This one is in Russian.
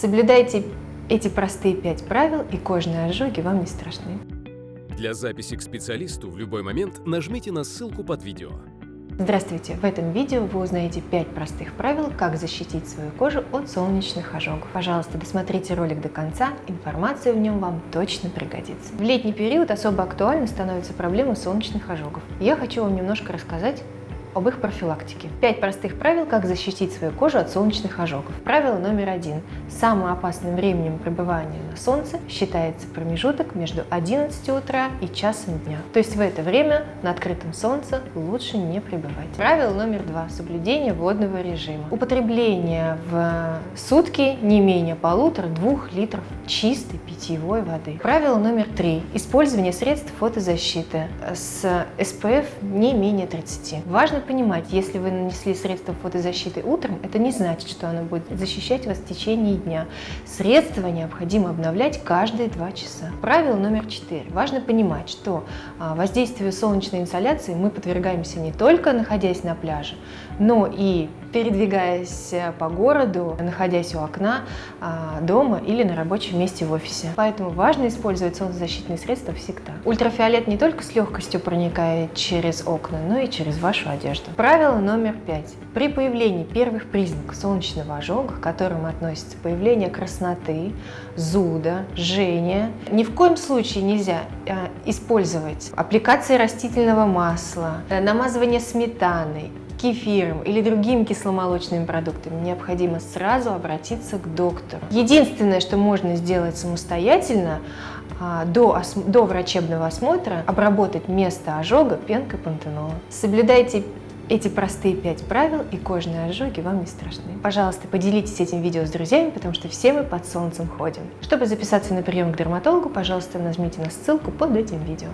Соблюдайте эти простые пять правил, и кожные ожоги вам не страшны. Для записи к специалисту в любой момент нажмите на ссылку под видео. Здравствуйте! В этом видео вы узнаете 5 простых правил, как защитить свою кожу от солнечных ожогов. Пожалуйста, досмотрите ролик до конца, информация в нем вам точно пригодится. В летний период особо актуальной становится проблема солнечных ожогов. Я хочу вам немножко рассказать об их профилактике. Пять простых правил, как защитить свою кожу от солнечных ожогов. Правило номер один. Самым опасным временем пребывания на солнце считается промежуток между 11 утра и часом дня. То есть в это время на открытом солнце лучше не пребывать. Правило номер два. Соблюдение водного режима. Употребление в сутки не менее полутора-двух литров чистой питьевой воды. Правило номер три. Использование средств фотозащиты с SPF не менее 30. Важно понимать, если вы нанесли средство фотозащиты утром, это не значит, что оно будет защищать вас в течение дня. Средства необходимо обновлять каждые два часа. Правило номер четыре. Важно понимать, что а, воздействию солнечной инсоляции мы подвергаемся не только находясь на пляже, но и передвигаясь по городу, находясь у окна а, дома или на рабочем месте в офисе. Поэтому важно использовать солнцезащитные средства всегда. Ультрафиолет не только с легкостью проникает через окна, но и через вашу одежду. Правило номер пять. При появлении первых признаков солнечного ожога, к которым относится появление красноты, зуда, жжения, ни в коем случае нельзя а, использовать аппликации растительного масла, намазывание сметаной, кефиром или другими кисломолочными продуктами, необходимо сразу обратиться к доктору. Единственное, что можно сделать самостоятельно, а, до, до врачебного осмотра обработать место ожога пенкой пантенола. Соблюдайте эти простые пять правил, и кожные ожоги вам не страшны. Пожалуйста, поделитесь этим видео с друзьями, потому что все мы под солнцем ходим. Чтобы записаться на прием к дерматологу, пожалуйста, нажмите на ссылку под этим видео.